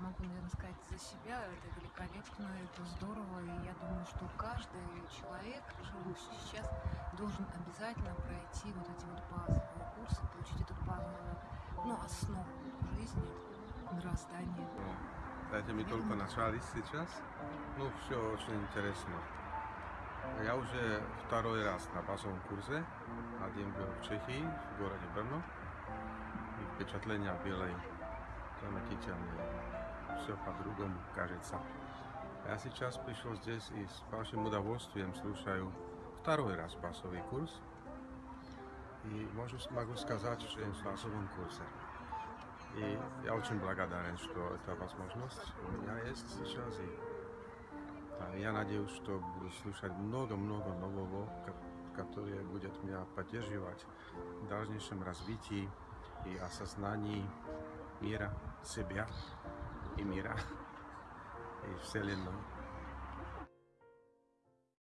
могу, наверное, сказать за себя. Это великолепно, это здорово. И я думаю, что каждый человек, живущий сейчас, должен обязательно пройти вот эти вот базовые курсы, получить эту базовую ну, основу жизни, мироздания. Дайте ми только начали сейчас. Ну, все очень интересно. Я уже второй раз на базовом курсе. Один был в Чехии, в городе Брно. И впечатления были замечательные. Все по-другому кажется. Я сейчас пришел здесь и с большим удовольствием слушаю второй раз базовый курс. И могу, могу сказать, что я в базовом курсе. И я очень благодарен, что эта возможность у меня есть сейчас. И а, я надеюсь, что буду слушать много-много нового, ко- которое будет меня поддерживать в дальнейшем развитии и осознании мира, себя и мира и Вселенной.